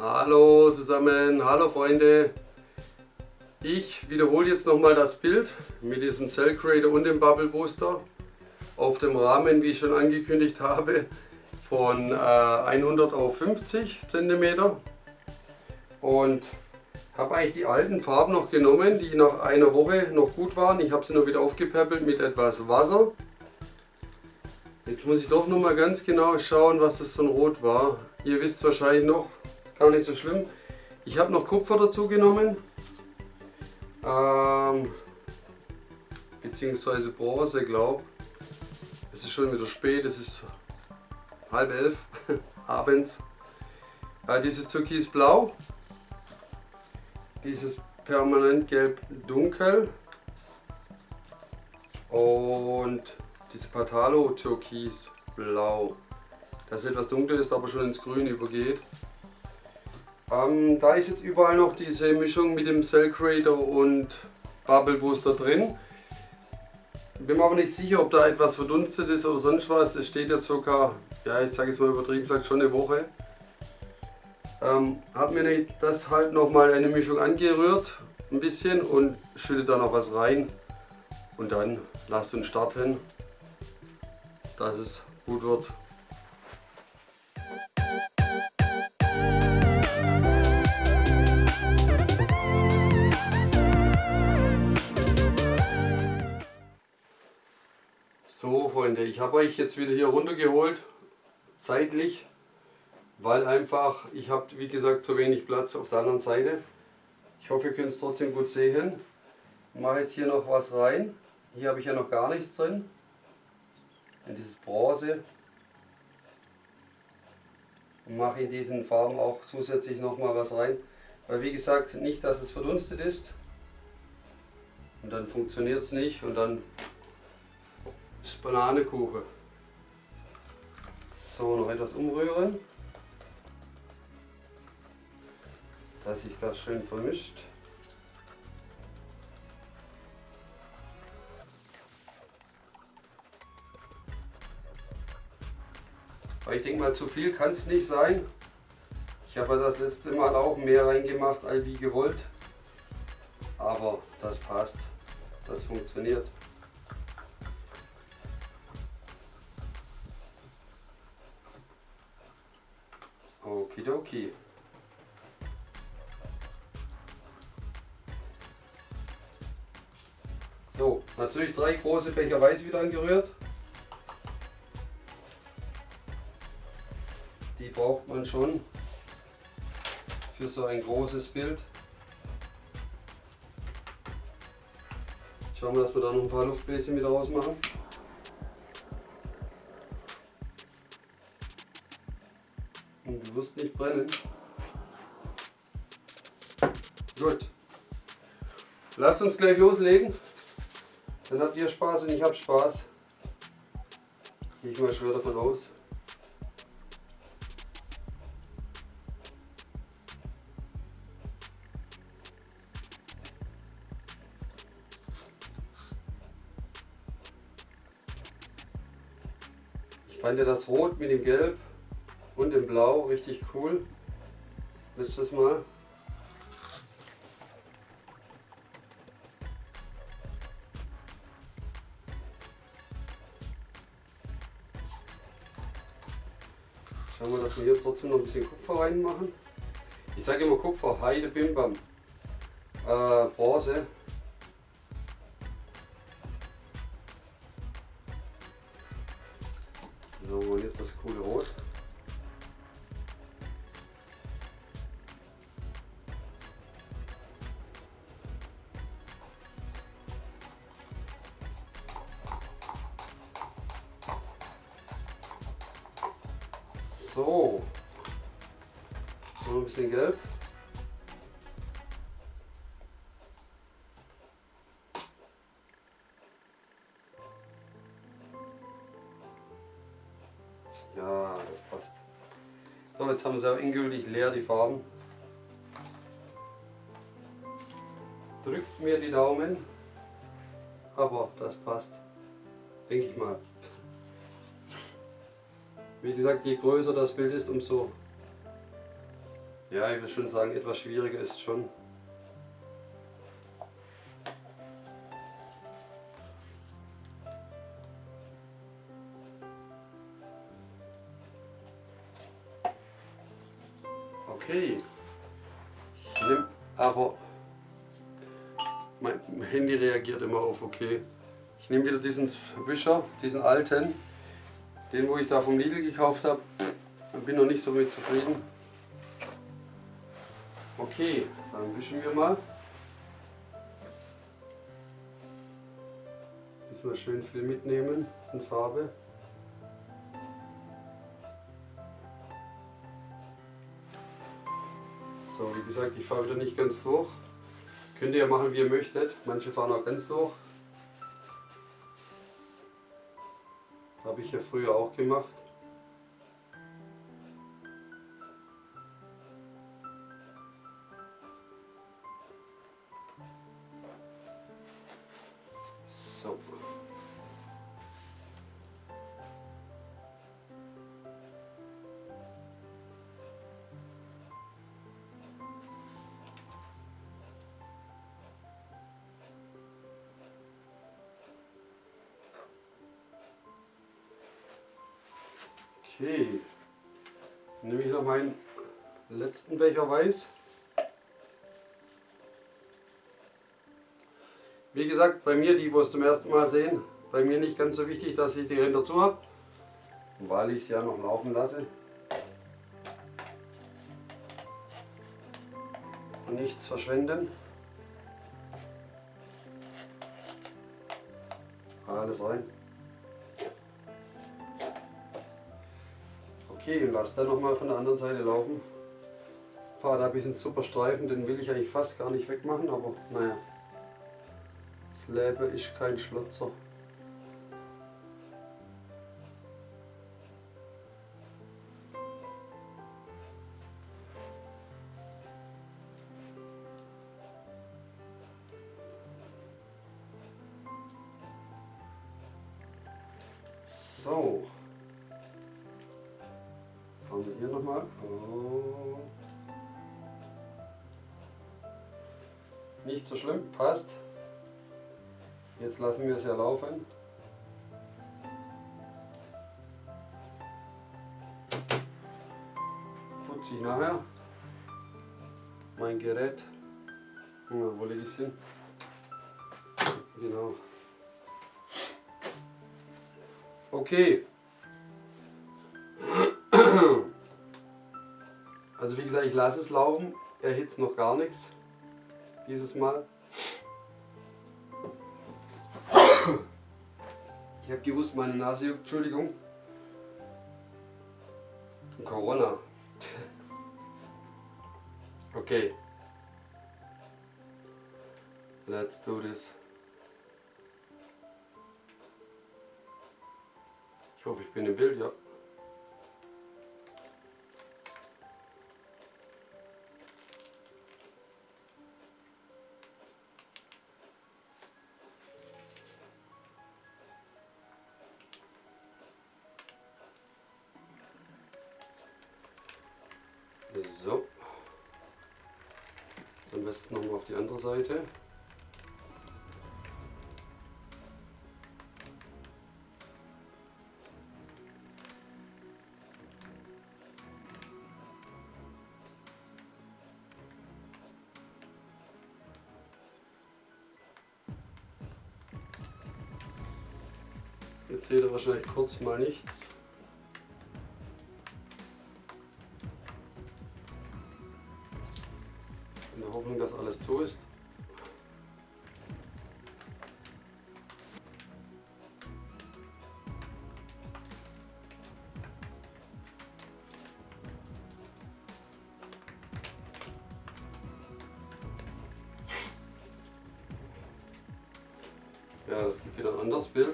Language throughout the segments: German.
Hallo zusammen, hallo Freunde. Ich wiederhole jetzt nochmal das Bild mit diesem Cell Creator und dem Bubble Booster auf dem Rahmen, wie ich schon angekündigt habe, von äh, 100 auf 50 cm und habe eigentlich die alten Farben noch genommen, die nach einer Woche noch gut waren. Ich habe sie nur wieder aufgepäppelt mit etwas Wasser. Jetzt muss ich doch noch mal ganz genau schauen, was das von Rot war. Ihr wisst wahrscheinlich noch, gar nicht so schlimm. Ich habe noch Kupfer dazu genommen. Ähm, beziehungsweise Bronze, glaube Es ist schon wieder spät, es ist halb elf abends. Äh, dieses Türkisblau dieses permanent gelb dunkel und diese Patalo türkis blau. Das etwas dunkel ist, aber schon ins Grün übergeht. Ähm, da ist jetzt überall noch diese Mischung mit dem Cell Creator und Bubble Booster drin. Bin mir aber nicht sicher, ob da etwas verdunstet ist oder sonst was. Es steht ja circa, ja ich sage jetzt mal übertrieben, sagt schon eine Woche. Ähm, habe mir das halt nochmal eine Mischung angerührt, ein bisschen und schütte da noch was rein. Und dann lasst uns starten, dass es gut wird. So Freunde, ich habe euch jetzt wieder hier runtergeholt, seitlich weil einfach, ich habe wie gesagt zu wenig Platz auf der anderen Seite. Ich hoffe ihr könnt es trotzdem gut sehen. Ich mache jetzt hier noch was rein. Hier habe ich ja noch gar nichts drin. In dieses Bronze. Und mache in diesen Farben auch zusätzlich noch mal was rein. Weil wie gesagt, nicht dass es verdunstet ist. Und dann funktioniert es nicht und dann ist Bananekuchen. So, noch etwas umrühren. dass sich das schön vermischt. Aber ich denke mal, zu viel kann es nicht sein. Ich habe das letzte Mal auch mehr reingemacht, als wie gewollt. Aber das passt. Das funktioniert. Okidoki. So, natürlich drei große Becher Weiß wieder angerührt. Die braucht man schon für so ein großes Bild. Schauen wir, dass wir da noch ein paar Luftbläschen wieder rausmachen. Und du wirst nicht brennen. Gut. Lasst uns gleich loslegen. Dann habt ihr Spaß und ich hab Spaß. Ich mal schwer davon aus. Ich fand ja das Rot mit dem Gelb und dem Blau richtig cool. Letztes Mal. Schauen wir, dass wir hier trotzdem noch ein bisschen Kupfer reinmachen. Ich sage immer Kupfer, Heide, Bimbam. Äh, Bronze. So, und jetzt das coole Rot. So. Noch ein bisschen gelb. Ja, das passt. So, jetzt haben sie auch endgültig leer, die Farben. Drückt mir die Daumen, aber das passt, denke ich mal. Wie gesagt, je größer das Bild ist, umso Ja, ich würde schon sagen, etwas schwieriger ist schon. Okay. Ich nehme aber mein Handy reagiert immer auf okay. Ich nehme wieder diesen Wischer, diesen alten, den wo ich da vom Lidl gekauft habe. Bin noch nicht so mit zufrieden. Okay, dann wischen wir mal. Diesmal schön viel mitnehmen in Farbe. So, wie gesagt, ich fahre wieder nicht ganz durch. Könnt ihr ja machen, wie ihr möchtet. Manche fahren auch ganz durch. Habe ich ja früher auch gemacht. Okay, dann nehme ich noch meinen letzten Becher Weiß. Wie gesagt, bei mir, die wo es zum ersten Mal sehen, bei mir nicht ganz so wichtig, dass ich die Ränder zu habe, weil ich es ja noch laufen lasse. Und nichts verschwenden. Alles rein. Okay, und lass dann nochmal von der anderen Seite laufen. Fahre da ein bisschen Superstreifen, den will ich eigentlich fast gar nicht wegmachen, aber naja. Das Leben ist kein Schlotzer. Nicht so schlimm, passt. Jetzt lassen wir es ja laufen. Putze ich nachher mein Gerät. Ja, wo lege ich es hin? Genau. Okay. Also wie gesagt, ich lasse es laufen. Erhitzt noch gar nichts. Dieses Mal. Ich habe gewusst, meine Nase juckt. Entschuldigung. Corona. Okay. Let's do this. Ich hoffe, ich bin im Bild, ja. Besten nochmal auf die andere Seite. Jetzt seht ihr wahrscheinlich kurz mal nichts. Zu ist. Ja, das gibt wieder ein anderes Bild.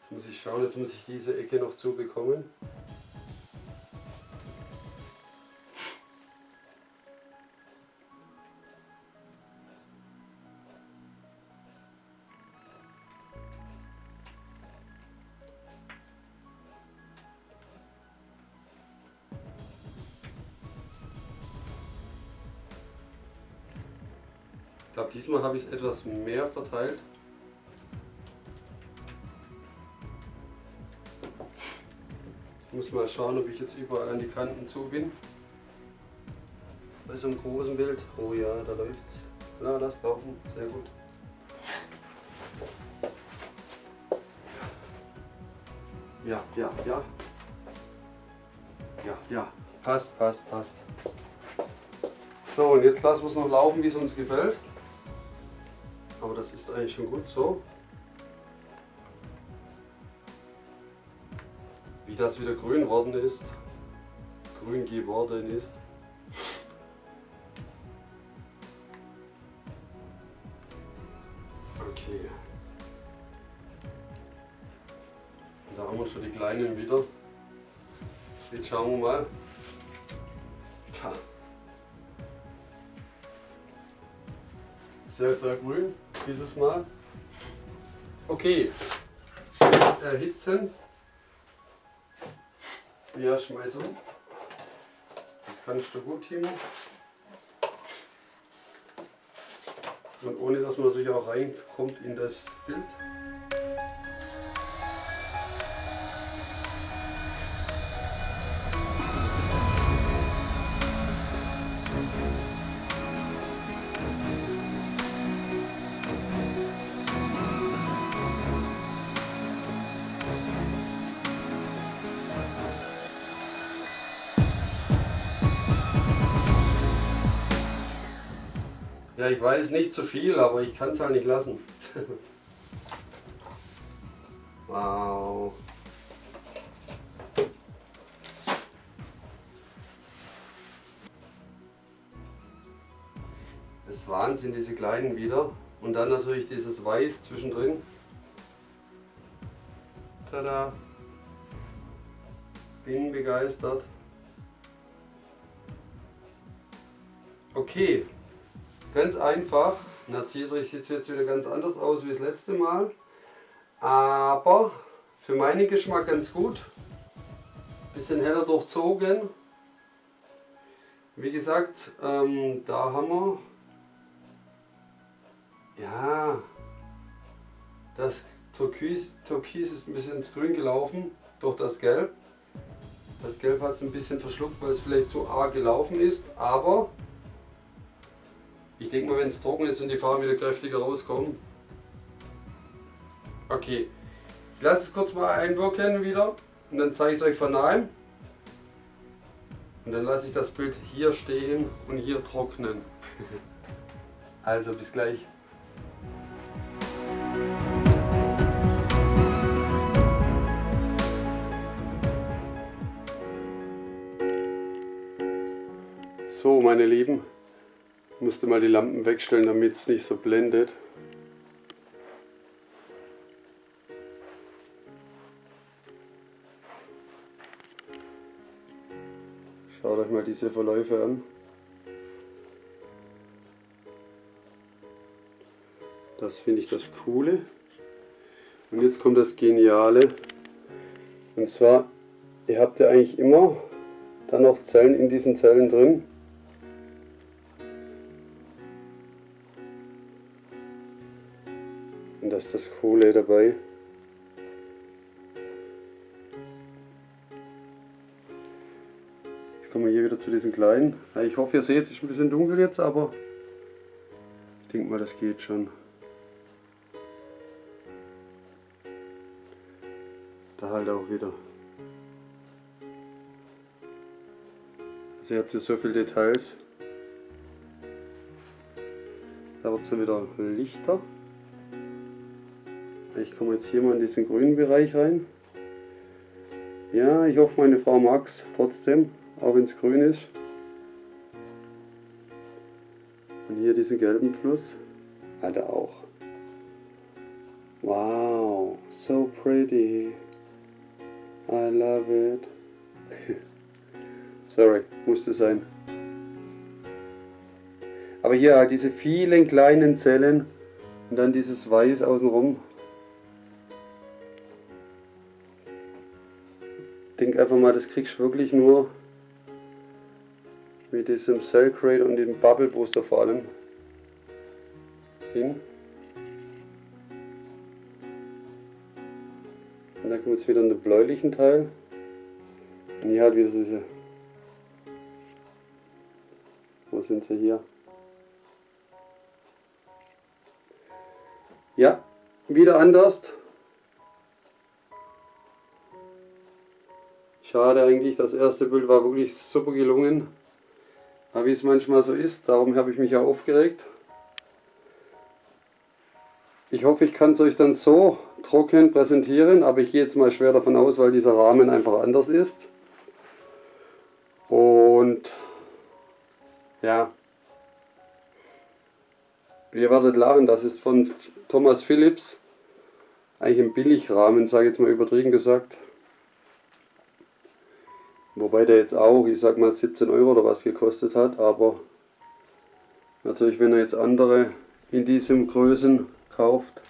Jetzt muss ich schauen, jetzt muss ich diese Ecke noch zubekommen. Ich diesmal habe ich es etwas mehr verteilt. Ich muss mal schauen, ob ich jetzt überall an die Kanten zu bin. Bei so einem großen Bild. Oh ja, da läuft's. Na, lass laufen. Sehr gut. Ja, ja, ja. Ja, ja. Passt, passt, passt. So, und jetzt lassen wir es noch laufen, wie es uns gefällt. Aber das ist eigentlich schon gut so. Wie das wieder grün worden ist. Grün geworden ist. Okay. Da haben wir schon die kleinen wieder. Jetzt schauen wir mal. Tja. Sehr, sehr grün dieses Mal. Okay. Erhitzen. Ja, schmeiß um. Das kannst du gut, Timo. Und ohne dass man natürlich auch reinkommt in das Bild. Ja, ich weiß nicht zu viel, aber ich kann es halt nicht lassen. wow. Das Wahnsinn, diese kleinen wieder. Und dann natürlich dieses Weiß zwischendrin. Tada! Bin begeistert. Okay, Ganz einfach. Natürlich sieht es jetzt wieder ganz anders aus wie das letzte Mal. Aber für meinen Geschmack ganz gut. Bisschen heller durchzogen. Wie gesagt, ähm, da haben wir ja das Türkis, Türkis ist ein bisschen ins Grün gelaufen durch das Gelb. Das Gelb hat es ein bisschen verschluckt, weil es vielleicht zu arg gelaufen ist, aber ich denke mal, wenn es trocken ist und die Farben wieder kräftiger rauskommen. Okay, ich lasse es kurz mal einwirken wieder und dann zeige ich es euch von nahem. Und dann lasse ich das Bild hier stehen und hier trocknen. also bis gleich. So meine Lieben, ich musste mal die Lampen wegstellen, damit es nicht so blendet. Schaut euch mal diese Verläufe an. Das finde ich das Coole. Und jetzt kommt das Geniale. Und zwar, ihr habt ja eigentlich immer dann noch Zellen in diesen Zellen drin. Und das ist das Coole dabei. Jetzt kommen wir hier wieder zu diesen kleinen. Ich hoffe, ihr seht es ist ein bisschen dunkel jetzt, aber ich denke mal, das geht schon. Da halt auch wieder. Also ihr habt hier so viele Details. Da wird es dann wieder lichter. Ich komme jetzt hier mal in diesen grünen Bereich rein. Ja, ich hoffe meine Frau mag es trotzdem, auch wenn es grün ist. Und hier diesen gelben Fluss hat er auch. Wow, so pretty. I love it. Sorry, musste sein. Aber hier diese vielen kleinen Zellen und dann dieses Weiß außenrum. Denke einfach mal, das kriegst du wirklich nur mit diesem Cell Crate und dem Bubble Booster vor allem. hin. Und dann kommt jetzt wieder in den bläulichen Teil. Und hier halt wieder diese. Wo sind sie hier? Ja, wieder anders. Schade eigentlich, das erste Bild war wirklich super gelungen. Aber wie es manchmal so ist, darum habe ich mich ja aufgeregt. Ich hoffe, ich kann es euch dann so trocken präsentieren, aber ich gehe jetzt mal schwer davon aus, weil dieser Rahmen einfach anders ist. Und ja, ihr werdet lachen, das ist von Thomas Philips. Eigentlich ein Billigrahmen, sage ich jetzt mal übertrieben gesagt. Wobei der jetzt auch, ich sag mal 17 Euro oder was gekostet hat, aber natürlich wenn er jetzt andere in diesem Größen kauft.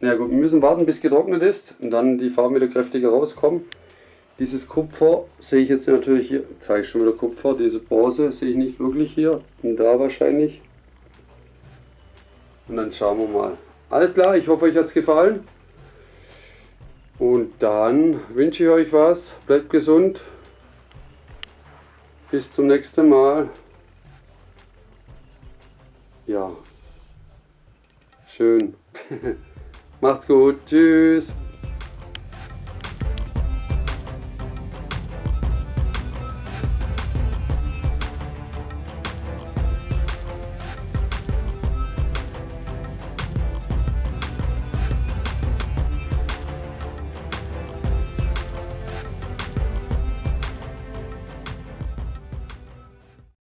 Na ja, gut, wir müssen warten bis getrocknet ist und dann die Farben wieder kräftiger rauskommen. Dieses Kupfer sehe ich jetzt natürlich hier, zeige ich schon wieder Kupfer, diese Bronze sehe ich nicht wirklich hier und da wahrscheinlich. Und dann schauen wir mal. Alles klar, ich hoffe euch hat es gefallen. Und dann wünsche ich euch was. Bleibt gesund. Bis zum nächsten Mal. Ja. Schön. Macht's gut. Tschüss.